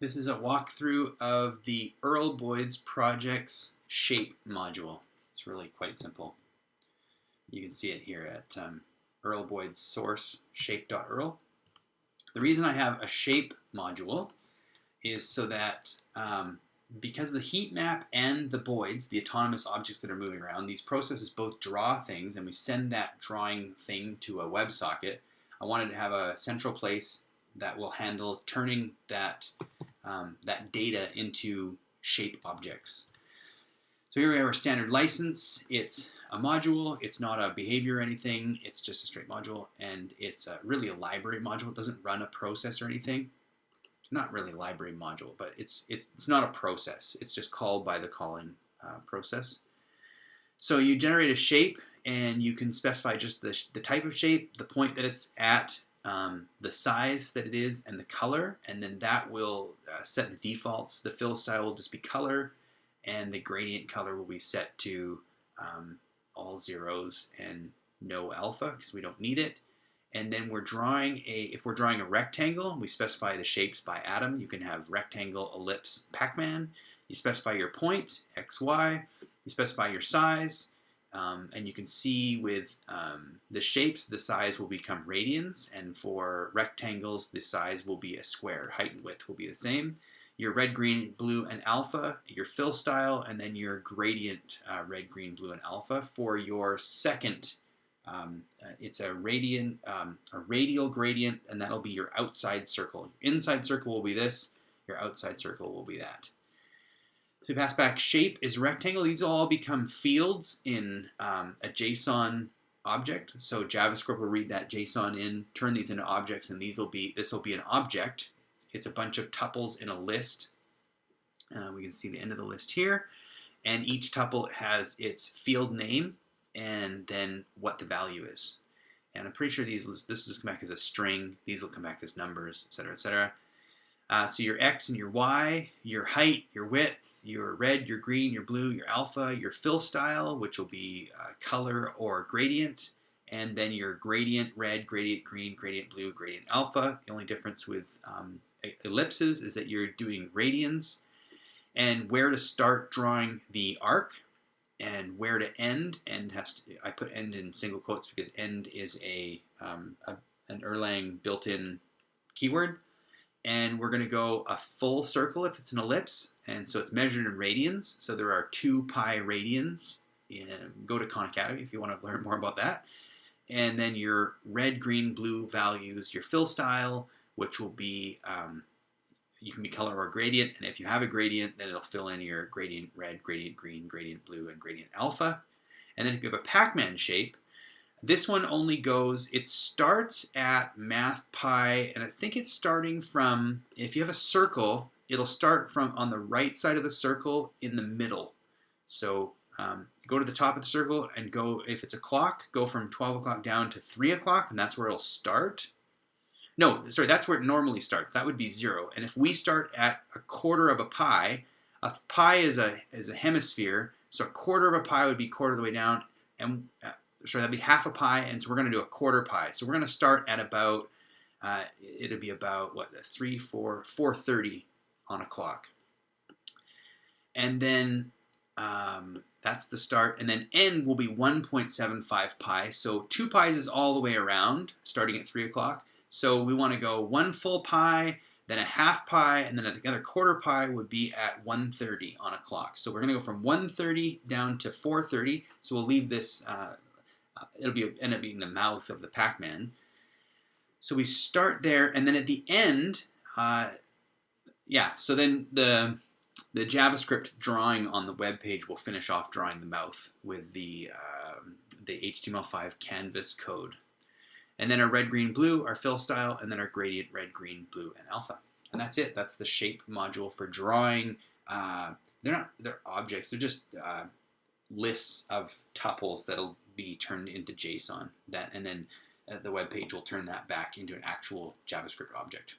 This is a walkthrough of the Earl Boyd's project's shape module. It's really quite simple. You can see it here at um, Earl Boyd's source shape.erl. The reason I have a shape module is so that um, because the heat map and the boids, the autonomous objects that are moving around, these processes both draw things and we send that drawing thing to a WebSocket. I wanted to have a central place that will handle turning that um, that data into shape objects. So here we have our standard license. It's a module. It's not a behavior or anything. It's just a straight module, and it's a, really a library module. It doesn't run a process or anything. Not really a library module, but it's it's, it's not a process. It's just called by the calling uh, process. So you generate a shape, and you can specify just the, the type of shape, the point that it's at, um, the size that it is and the color, and then that will uh, set the defaults. The fill style will just be color, and the gradient color will be set to um, all zeros and no alpha because we don't need it. And then we're drawing a, if we're drawing a rectangle, we specify the shapes by atom. You can have rectangle, ellipse, Pac-Man. You specify your point, x, y. You specify your size. Um, and you can see with um, the shapes, the size will become radians, and for rectangles, the size will be a square. Height and width will be the same. Your red, green, blue, and alpha, your fill style, and then your gradient, uh, red, green, blue, and alpha. For your second, um, uh, it's a radiant, um, a radial gradient, and that'll be your outside circle. Your inside circle will be this, your outside circle will be that. So pass back shape is rectangle. These will all become fields in um, a JSON object. So JavaScript will read that JSON in, turn these into objects, and these will be this will be an object. It's a bunch of tuples in a list. Uh, we can see the end of the list here, and each tuple has its field name and then what the value is. And I'm pretty sure these this will come back as a string. These will come back as numbers, etc., etc. Uh, so your X and your Y, your height, your width, your red, your green, your blue, your alpha, your fill style, which will be uh, color or gradient, and then your gradient red, gradient green, gradient blue, gradient alpha. The only difference with um, ellipses is that you're doing radians, and where to start drawing the arc, and where to end. End has to, I put end in single quotes because end is a, um, a an Erlang built-in keyword and we're going to go a full circle if it's an ellipse, and so it's measured in radians. So there are two pi radians. Go to Khan Academy if you want to learn more about that. And then your red, green, blue values, your fill style, which will be, um, you can be color or gradient, and if you have a gradient, then it'll fill in your gradient red, gradient green, gradient blue, and gradient alpha. And then if you have a Pac-Man shape, this one only goes, it starts at math pi, and I think it's starting from, if you have a circle, it'll start from on the right side of the circle in the middle. So um, go to the top of the circle and go, if it's a clock, go from 12 o'clock down to 3 o'clock, and that's where it'll start. No, sorry, that's where it normally starts. That would be 0. And if we start at a quarter of a pi, a pi is a, is a hemisphere, so a quarter of a pi would be quarter of the way down, and uh, so that'd be half a pi, and so we're to do a quarter pi. So we're to start at about, uh, it'll be about, what, 3, 4, 4.30 on a clock. And then um, that's the start, and then n will be 1.75 pi. So 2 pis is all the way around, starting at 3 o'clock. So we want to go one full pi, then a half pi, and then the other quarter pi would be at 1.30 on a clock. So we're to go from 1.30 down to 4.30. So we'll leave this uh, uh, it'll be end up being the mouth of the Pac-Man. So we start there, and then at the end, uh, yeah. So then the the JavaScript drawing on the web page will finish off drawing the mouth with the uh, the HTML5 canvas code, and then our red, green, blue, our fill style, and then our gradient red, green, blue, and alpha. And that's it. That's the shape module for drawing. Uh, they're not they're objects. They're just uh, lists of tuples that'll be turned into JSON. That and then uh, the web page will turn that back into an actual JavaScript object.